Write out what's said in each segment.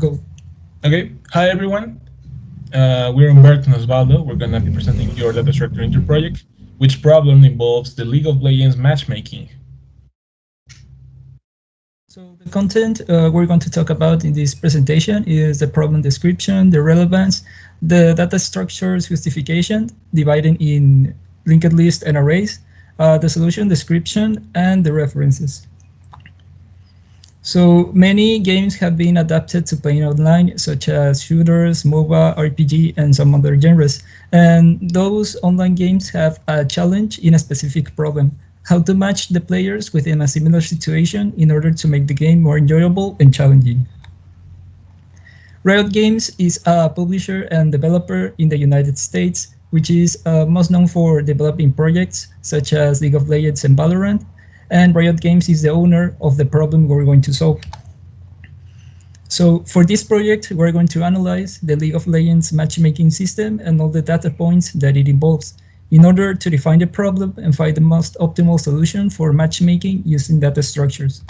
Go. Okay. Hi, everyone. Uh, we're Humberto and Osvaldo. We're going to be presenting your data structure inter project, which problem involves the League of Legends matchmaking. So the content uh, we're going to talk about in this presentation is the problem description, the relevance, the data structures justification, dividing in linked list and arrays, uh, the solution description, and the references. So many games have been adapted to playing online, such as shooters, MOBA, RPG, and some other genres. And those online games have a challenge in a specific problem, how to match the players within a similar situation in order to make the game more enjoyable and challenging. Riot Games is a publisher and developer in the United States, which is uh, most known for developing projects such as League of Legends and Valorant, and Riot Games is the owner of the problem we're going to solve. So for this project, we're going to analyze the League of Legends matchmaking system and all the data points that it involves in order to define the problem and find the most optimal solution for matchmaking using data structures.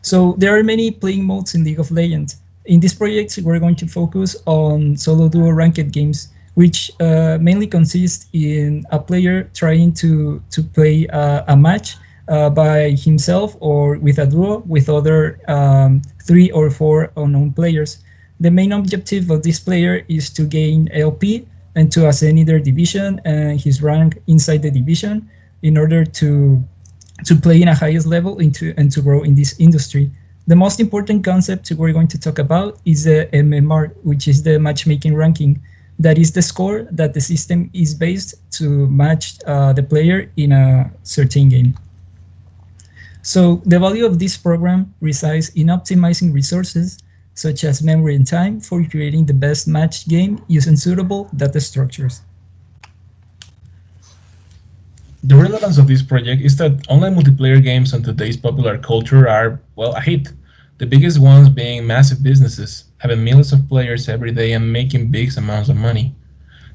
So there are many playing modes in League of Legends. In this project, we're going to focus on solo duo ranked games which uh, mainly consists in a player trying to, to play uh, a match uh, by himself or with a duo with other um, three or four unknown players. The main objective of this player is to gain LP and to ascend their division and his rank inside the division in order to to play in a highest level into and to grow in this industry. The most important concept we're going to talk about is the MMR, which is the matchmaking ranking that is the score that the system is based to match uh, the player in a certain game. So the value of this program resides in optimizing resources such as memory and time for creating the best matched game using suitable data structures. The relevance of this project is that online multiplayer games on today's popular culture are, well, a hit. The biggest ones being massive businesses, having millions of players every day and making big amounts of money.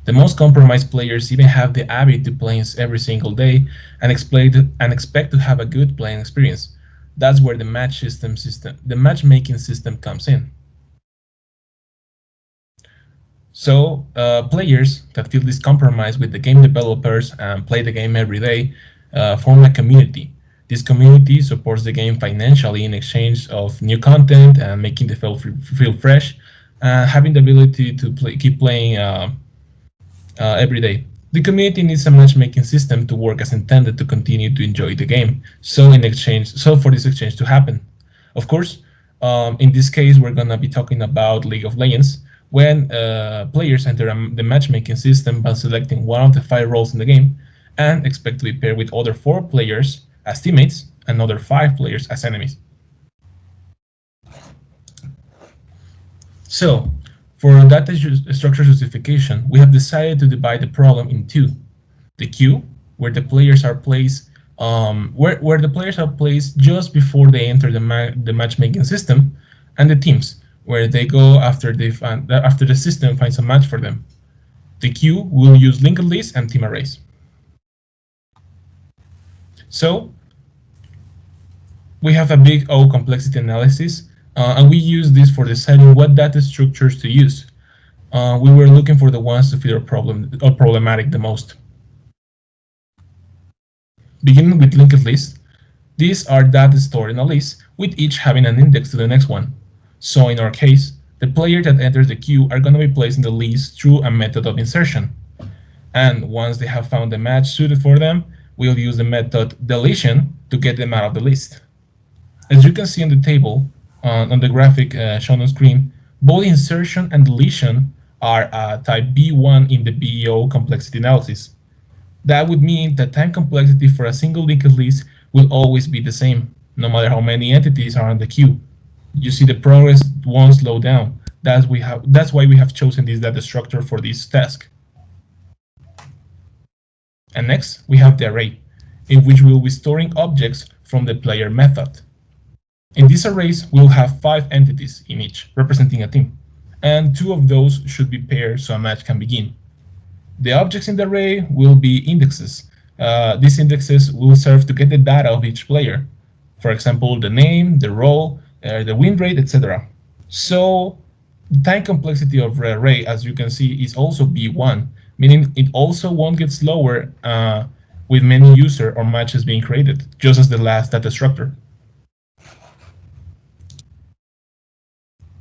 The most compromised players even have the habit to play every single day and expect, and expect to have a good playing experience. That's where the match system system, the matchmaking system comes in. So uh, players that feel this compromise with the game developers and play the game every day uh, form a community this community supports the game financially in exchange of new content and making the feel, feel fresh, and having the ability to play, keep playing uh, uh, every day. The community needs a matchmaking system to work as intended to continue to enjoy the game. So in exchange, so for this exchange to happen, of course, um, in this case, we're gonna be talking about League of Legends. When uh, players enter the matchmaking system by selecting one of the five roles in the game and expect to be paired with other four players as teammates, and other five players as enemies. So, for data structure justification, we have decided to divide the problem in two. The queue, where the players are placed um, where, where the players are placed just before they enter the, ma the matchmaking system, and the teams, where they go after they find after the system finds a match for them. The queue will use linked lists and team arrays. So we have a big O complexity analysis, uh, and we use this for deciding what data structures to use. Uh, we were looking for the ones to fit our problem or problematic the most. Beginning with linked lists, these are data stored in a list, with each having an index to the next one. So in our case, the player that enters the queue are going to be placed in the list through a method of insertion. And once they have found a match suited for them, we'll use the method deletion to get them out of the list. As you can see in the table uh, on the graphic uh, shown on screen, both insertion and deletion are uh, type B1 in the BEO complexity analysis. That would mean that time complexity for a single linked list will always be the same, no matter how many entities are on the queue. You see the progress won't slow down. That's, we have, that's why we have chosen this data structure for this task. And next, we have the array, in which we will be storing objects from the player method. In these arrays, we'll have five entities in each, representing a team, and two of those should be paired so a match can begin. The objects in the array will be indexes. Uh, these indexes will serve to get the data of each player. For example, the name, the role, uh, the win rate, etc. So the time complexity of the array, as you can see, is also B1, meaning it also won't get slower uh, with many user or matches being created, just as the last data structure.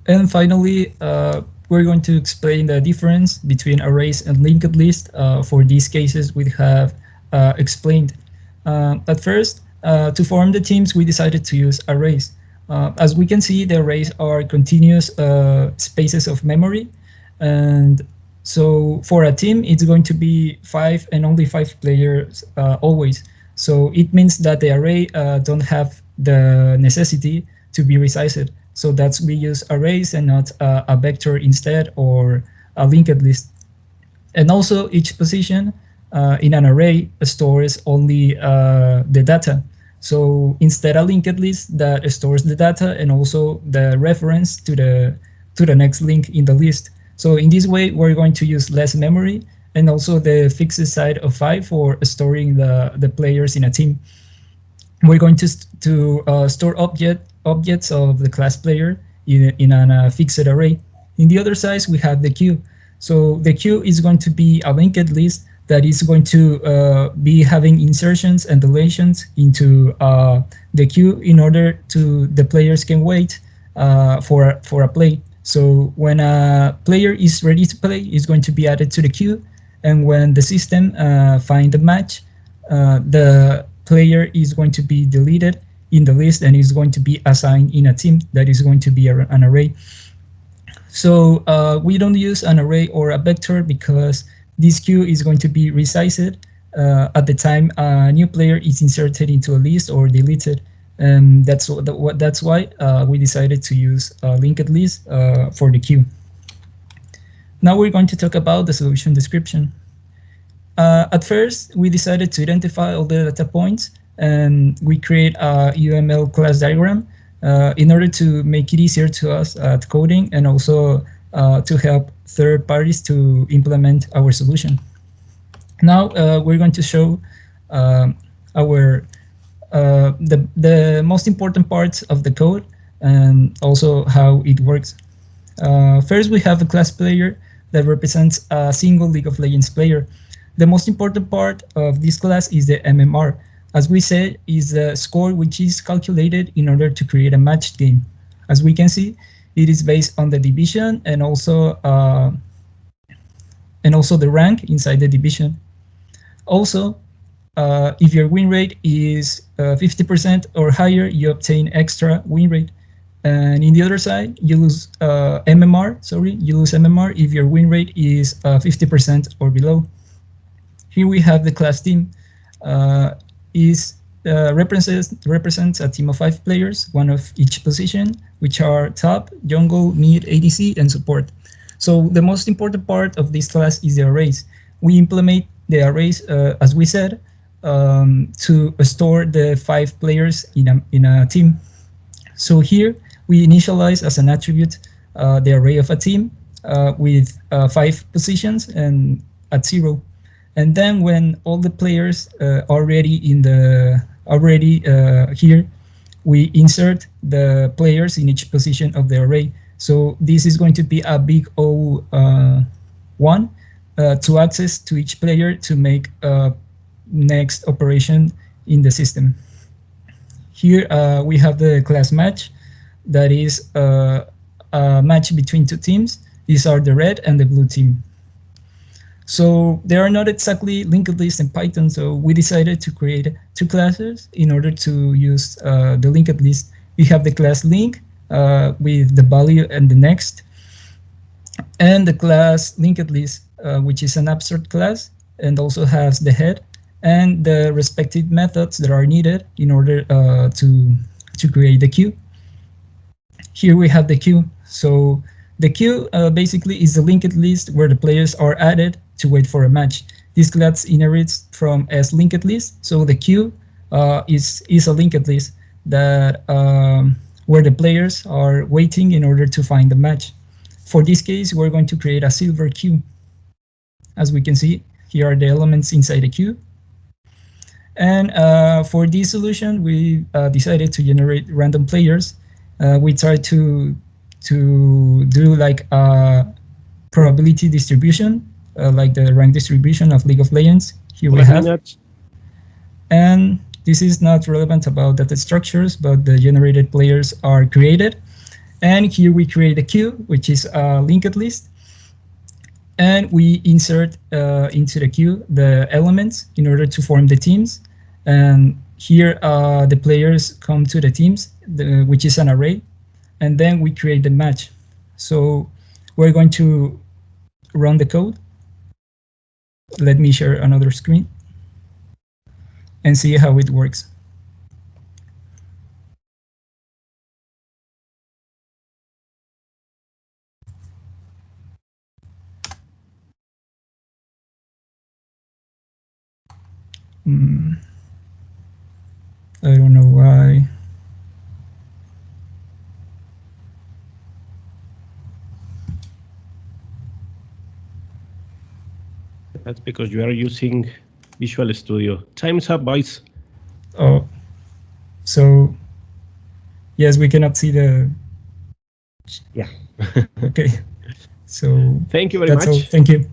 And finally, uh, we're going to explain the difference between arrays and linked list. Uh, for these cases, we have uh, explained. Uh, at first, uh, to form the teams, we decided to use arrays. Uh, as we can see, the arrays are continuous spaces of memory. And so for a team, it's going to be five and only five players always. So it means that the array don't have the necessity to be resized. So that's we use arrays and not uh, a vector instead or a linked list. And also each position uh, in an array stores only uh, the data. So instead a linked list that stores the data and also the reference to the to the next link in the list. So in this way, we're going to use less memory and also the fixed side of five for storing the, the players in a team. We're going to, to uh, store object objects of the class player in, in a fixed array. In the other side, we have the queue. So the queue is going to be a linked list that is going to uh, be having insertions and deletions into uh, the queue in order to the players can wait uh, for, for a play. So when a player is ready to play, it's going to be added to the queue. And when the system uh, find a match, uh, the player is going to be deleted in the list and is going to be assigned in a team that is going to be an array. So uh, we don't use an array or a vector because this queue is going to be resized uh, at the time a new player is inserted into a list or deleted. And that's what that's why uh, we decided to use a linked list uh, for the queue. Now we're going to talk about the solution description. Uh, at first, we decided to identify all the data points and we create a UML class diagram uh, in order to make it easier to us at coding and also uh, to help third parties to implement our solution. Now uh, we're going to show um, our uh, the, the most important parts of the code and also how it works. Uh, first, we have a class player that represents a single League of Legends player. The most important part of this class is the MMR, as we said, is a score which is calculated in order to create a match game. As we can see, it is based on the division and also uh, and also the rank inside the division. Also, uh, if your win rate is 50% uh, or higher, you obtain extra win rate. And in the other side, you lose uh, MMR, sorry, you lose MMR if your win rate is 50% uh, or below. Here we have the class team. Uh, is uh, represents represents a team of five players, one of each position, which are top, jungle, mid, ADC, and support. So the most important part of this class is the arrays. We implement the arrays, uh, as we said, um, to store the five players in a, in a team. So here we initialize as an attribute uh, the array of a team uh, with uh, five positions and at zero. And then when all the players uh, already in the already uh, here, we insert the players in each position of the array. So this is going to be a big O uh, one to access to each player to make a next operation in the system. Here we have the class match that is a match between two teams. These are the red and the blue team. So they are not exactly linked lists in Python, so we decided to create two classes in order to use uh, the linked list. We have the class link uh, with the value and the next, and the class linked list, uh, which is an abstract class and also has the head and the respective methods that are needed in order uh, to, to create the queue. Here we have the queue. So the queue uh, basically is a linked list where the players are added to wait for a match. This class inherits from as linked list. So the queue uh, is, is a linked list that um, where the players are waiting in order to find the match. For this case, we're going to create a silver queue. As we can see, here are the elements inside the queue. And uh, for this solution, we uh, decided to generate random players. Uh, we tried to to do like a probability distribution, uh, like the rank distribution of League of Legends. Here we have, Peanuts. and this is not relevant about data structures, but the generated players are created. And here we create a queue, which is a linked list. And we insert uh, into the queue the elements in order to form the teams. And here uh, the players come to the teams, the, which is an array. And then we create the match. So we're going to run the code. Let me share another screen and see how it works. Hmm. I don't know why. That's because you are using Visual Studio. Time's up, boys. Oh, so yes, we cannot see the. Yeah. Okay, so Thank you very that's all. much. Thank you.